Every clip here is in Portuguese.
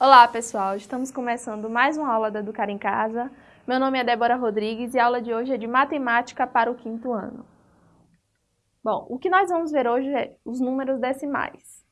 Olá pessoal, estamos começando mais uma aula da Educar em Casa. Meu nome é Débora Rodrigues e a aula de hoje é de Matemática para o quinto ano. Bom, o que nós vamos ver hoje é os números decimais.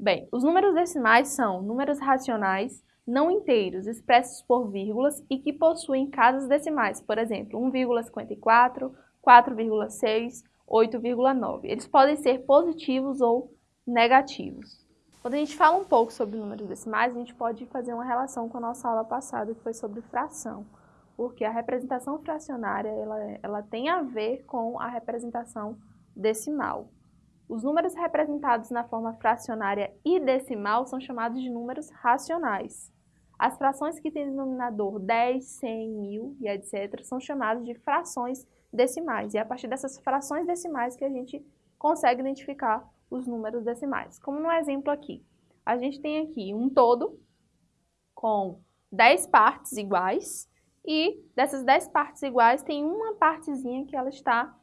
Bem, os números decimais são números racionais não inteiros expressos por vírgulas e que possuem casas decimais, por exemplo, 1,54, 4,6, 8,9. Eles podem ser positivos ou negativos. Quando a gente fala um pouco sobre números decimais, a gente pode fazer uma relação com a nossa aula passada, que foi sobre fração, porque a representação fracionária ela, ela tem a ver com a representação decimal. Os números representados na forma fracionária e decimal são chamados de números racionais. As frações que têm denominador 10, 100, 1000 e etc. são chamadas de frações decimais. E é a partir dessas frações decimais que a gente consegue identificar os números decimais. Como no exemplo aqui, a gente tem aqui um todo com 10 partes iguais e dessas 10 partes iguais tem uma partezinha que ela está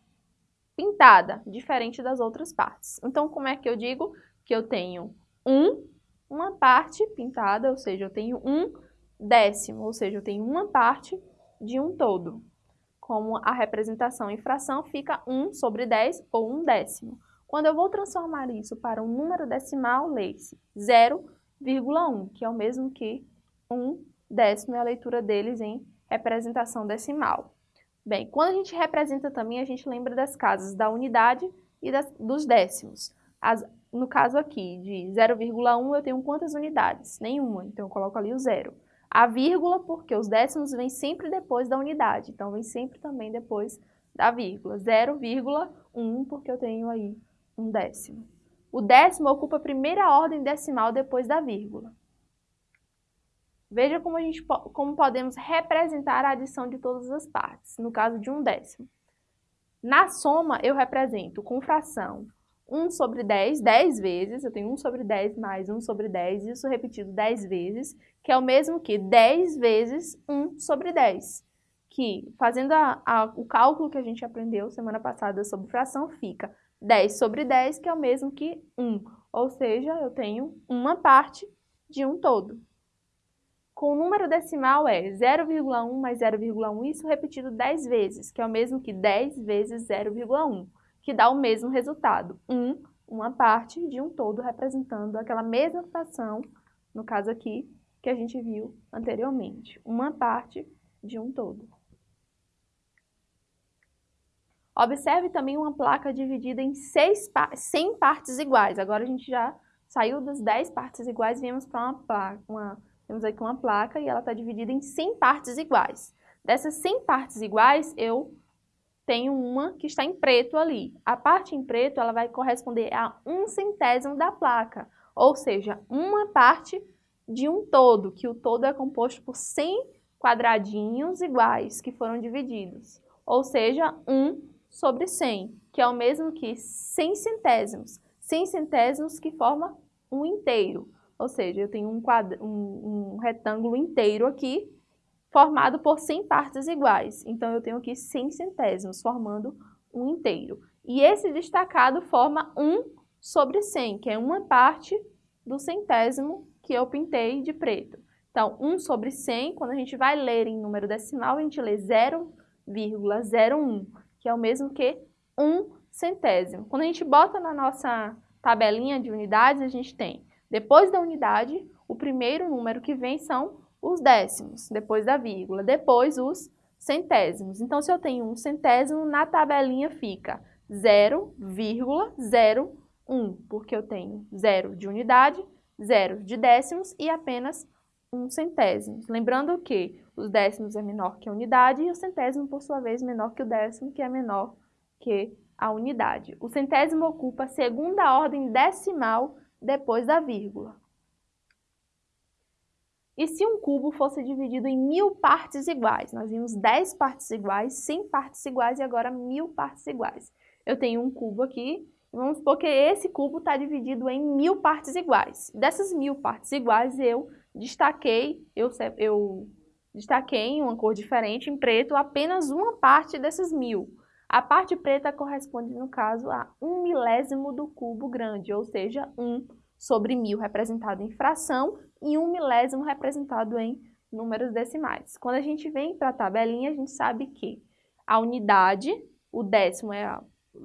pintada, diferente das outras partes. Então, como é que eu digo que eu tenho um, uma parte pintada, ou seja, eu tenho um décimo, ou seja, eu tenho uma parte de um todo. Como a representação em fração fica 1 sobre 10 ou 1 décimo. Quando eu vou transformar isso para um número decimal, leia-se 0,1, que é o mesmo que 1 décimo, é a leitura deles em representação decimal. Bem, quando a gente representa também, a gente lembra das casas da unidade e das, dos décimos. As, no caso aqui, de 0,1, eu tenho quantas unidades? Nenhuma, então eu coloco ali o zero. A vírgula, porque os décimos vêm sempre depois da unidade, então vem sempre também depois da vírgula. 0,1, porque eu tenho aí um décimo. O décimo ocupa a primeira ordem decimal depois da vírgula. Veja como, a gente, como podemos representar a adição de todas as partes, no caso de um décimo. Na soma, eu represento com fração 1 sobre 10, 10 vezes, eu tenho 1 sobre 10 mais 1 sobre 10, isso repetido 10 vezes, que é o mesmo que 10 vezes 1 sobre 10, que, fazendo a, a, o cálculo que a gente aprendeu semana passada sobre fração, fica 10 sobre 10, que é o mesmo que 1. Ou seja, eu tenho uma parte de um todo. Com o número decimal é 0,1 mais 0,1, isso repetido 10 vezes, que é o mesmo que 10 vezes 0,1, que dá o mesmo resultado, 1, uma parte de um todo, representando aquela mesma fração, no caso aqui, que a gente viu anteriormente, uma parte de um todo. Observe também uma placa dividida em seis, 100 partes iguais. Agora a gente já saiu das 10 partes iguais e viemos para uma placa. Uma, temos aqui uma placa e ela está dividida em 100 partes iguais. Dessas 100 partes iguais, eu tenho uma que está em preto ali. A parte em preto ela vai corresponder a um centésimo da placa, ou seja, uma parte de um todo, que o todo é composto por 100 quadradinhos iguais que foram divididos, ou seja, um sobre 100, que é o mesmo que 100 centésimos. 100 centésimos que forma um inteiro, ou seja, eu tenho um, um, um retângulo inteiro aqui, formado por 100 partes iguais. Então, eu tenho aqui 100 centésimos, formando um inteiro. E esse destacado forma 1 sobre 100, que é uma parte do centésimo que eu pintei de preto. Então, 1 sobre 100, quando a gente vai ler em número decimal, a gente lê 0,01 que é o mesmo que um centésimo. Quando a gente bota na nossa tabelinha de unidades, a gente tem, depois da unidade, o primeiro número que vem são os décimos, depois da vírgula, depois os centésimos. Então, se eu tenho um centésimo, na tabelinha fica 0,01, porque eu tenho zero de unidade, zero de décimos e apenas um centésimo. Lembrando que os décimos é menor que a unidade e o centésimo, por sua vez, menor que o décimo, que é menor que a unidade. O centésimo ocupa a segunda ordem decimal depois da vírgula. E se um cubo fosse dividido em mil partes iguais? Nós vimos 10 partes iguais, 100 partes iguais e agora mil partes iguais. Eu tenho um cubo aqui, vamos supor que esse cubo está dividido em mil partes iguais. Dessas mil partes iguais, eu destaquei, eu, eu destaquei em uma cor diferente, em preto, apenas uma parte dessas mil. A parte preta corresponde, no caso, a um milésimo do cubo grande, ou seja, 1 sobre mil representado em fração e um milésimo representado em números decimais. Quando a gente vem para a tabelinha, a gente sabe que a unidade, o décimo é a,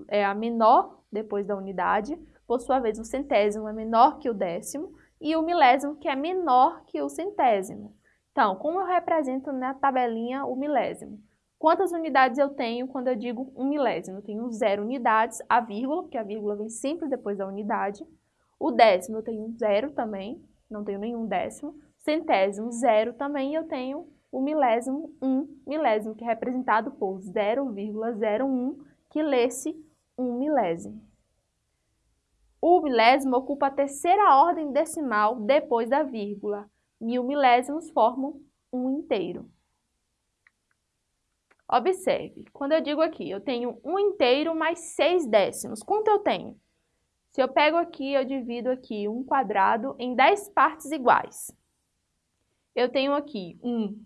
é a menor depois da unidade, por sua vez o centésimo é menor que o décimo e o milésimo que é menor que o centésimo. Então, como eu represento na tabelinha o milésimo? Quantas unidades eu tenho quando eu digo um milésimo? Eu tenho zero unidades, a vírgula, porque a vírgula vem sempre depois da unidade. O décimo eu tenho zero também, não tenho nenhum décimo. Centésimo, zero também, eu tenho o milésimo, um milésimo, que é representado por 0,01, que lê-se um milésimo. O milésimo ocupa a terceira ordem decimal depois da vírgula. Mil milésimos formam um inteiro. Observe, quando eu digo aqui, eu tenho um inteiro mais seis décimos. Quanto eu tenho? Se eu pego aqui, eu divido aqui um quadrado em dez partes iguais. Eu tenho aqui um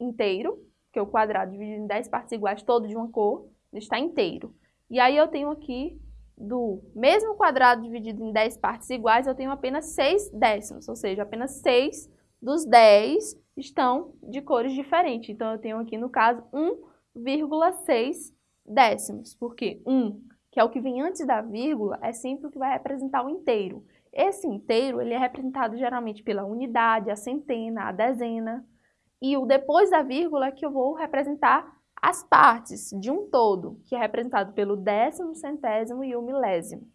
inteiro, que é o quadrado dividido em dez partes iguais, todo de uma cor, está inteiro. E aí eu tenho aqui, do mesmo quadrado dividido em dez partes iguais, eu tenho apenas seis décimos, ou seja, apenas seis dos dez estão de cores diferentes. Então, eu tenho aqui, no caso, um 0,6 décimos, porque 1, que é o que vem antes da vírgula, é sempre o que vai representar o inteiro. Esse inteiro ele é representado geralmente pela unidade, a centena, a dezena, e o depois da vírgula é que eu vou representar as partes de um todo, que é representado pelo décimo, centésimo e o milésimo.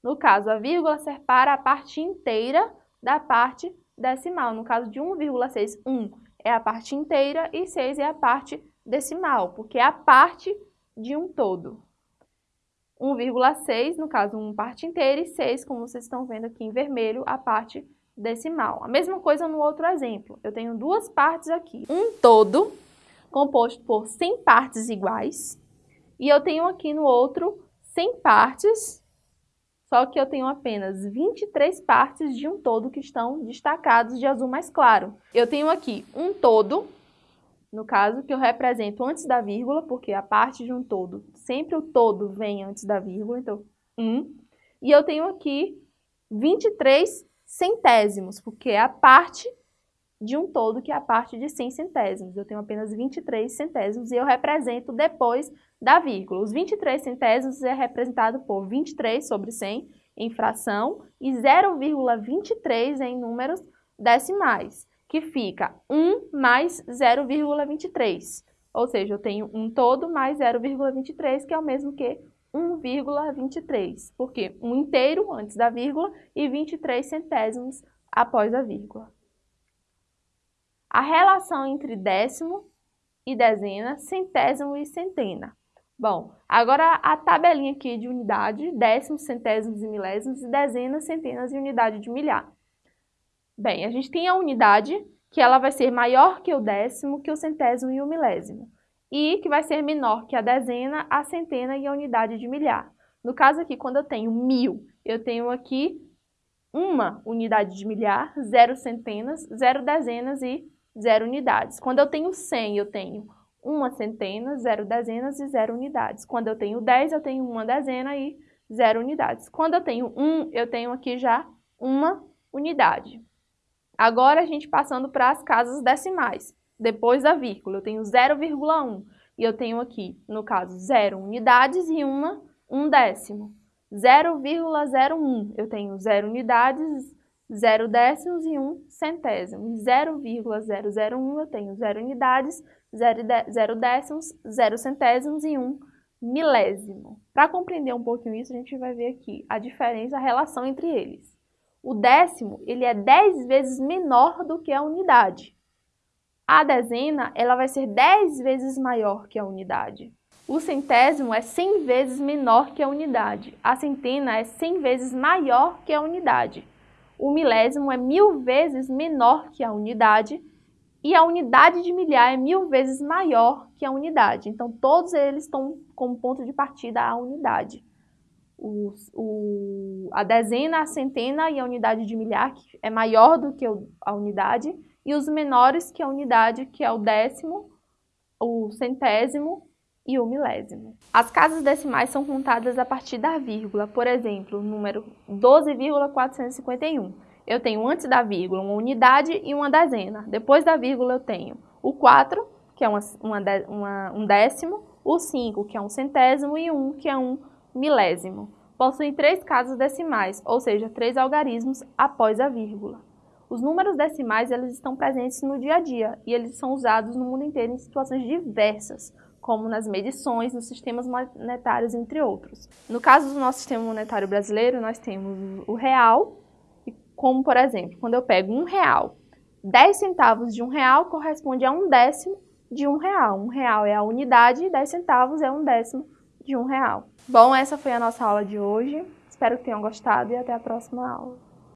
No caso, a vírgula separa a parte inteira da parte decimal. No caso de 1,6, 1 é a parte inteira e 6 é a parte decimal, porque é a parte de um todo. 1,6, no caso, uma parte inteira, e 6, como vocês estão vendo aqui em vermelho, a parte decimal. A mesma coisa no outro exemplo. Eu tenho duas partes aqui. Um todo, composto por 100 partes iguais, e eu tenho aqui no outro 100 partes, só que eu tenho apenas 23 partes de um todo que estão destacados de azul mais claro. Eu tenho aqui um todo no caso, que eu represento antes da vírgula, porque a parte de um todo, sempre o todo vem antes da vírgula, então 1. E eu tenho aqui 23 centésimos, porque é a parte de um todo, que é a parte de 100 centésimos. Eu tenho apenas 23 centésimos e eu represento depois da vírgula. Os 23 centésimos é representado por 23 sobre 100 em fração e 0,23 em números decimais que fica 1 mais 0,23. Ou seja, eu tenho um todo mais 0,23, que é o mesmo que 1,23. Porque um inteiro antes da vírgula e 23 centésimos após a vírgula. A relação entre décimo e dezena, centésimo e centena. Bom, agora a tabelinha aqui de unidade, décimos, centésimos e milésimos, e dezenas, centenas e unidade de milhar. Bem, a gente tem a unidade, que ela vai ser maior que o décimo, que o centésimo e o milésimo. E que vai ser menor que a dezena, a centena e a unidade de milhar. No caso aqui, quando eu tenho mil, eu tenho aqui uma unidade de milhar, zero centenas, zero dezenas e zero unidades. Quando eu tenho 100, eu tenho uma centena, zero dezenas e zero unidades. Quando eu tenho 10, eu tenho uma dezena e zero unidades. Quando eu tenho 1, eu tenho aqui já uma unidade. Agora a gente passando para as casas decimais, depois da vírgula, eu tenho 0,1 e eu tenho aqui, no caso, 0 unidades e uma um décimo. 0,01, eu tenho 0 unidades, 0 décimos e 1 centésimo. 0,001 eu tenho 0 unidades, 0 décimos, 0 centésimos e 1 milésimo. Para compreender um pouquinho isso, a gente vai ver aqui a diferença, a relação entre eles. O décimo, ele é 10 vezes menor do que a unidade. A dezena, ela vai ser 10 vezes maior que a unidade. O centésimo é 100 vezes menor que a unidade. A centena é 100 vezes maior que a unidade. O milésimo é mil vezes menor que a unidade. E a unidade de milhar é mil vezes maior que a unidade. Então, todos eles estão como ponto de partida a unidade o, o, a dezena, a centena e a unidade de milhar, que é maior do que a unidade, e os menores que a unidade, que é o décimo, o centésimo e o milésimo. As casas decimais são contadas a partir da vírgula, por exemplo, o número 12,451. Eu tenho antes da vírgula uma unidade e uma dezena. Depois da vírgula eu tenho o 4, que é uma, uma, uma, um décimo, o 5, que é um centésimo, e o 1, que é um milésimo. Possuem três casas decimais, ou seja, três algarismos após a vírgula. Os números decimais eles estão presentes no dia a dia e eles são usados no mundo inteiro em situações diversas, como nas medições, nos sistemas monetários, entre outros. No caso do nosso sistema monetário brasileiro, nós temos o real, como por exemplo, quando eu pego um real, 10 centavos de um real corresponde a um décimo de um real. Um real é a unidade e 10 centavos é um décimo de um real. Bom, essa foi a nossa aula de hoje. Espero que tenham gostado e até a próxima aula.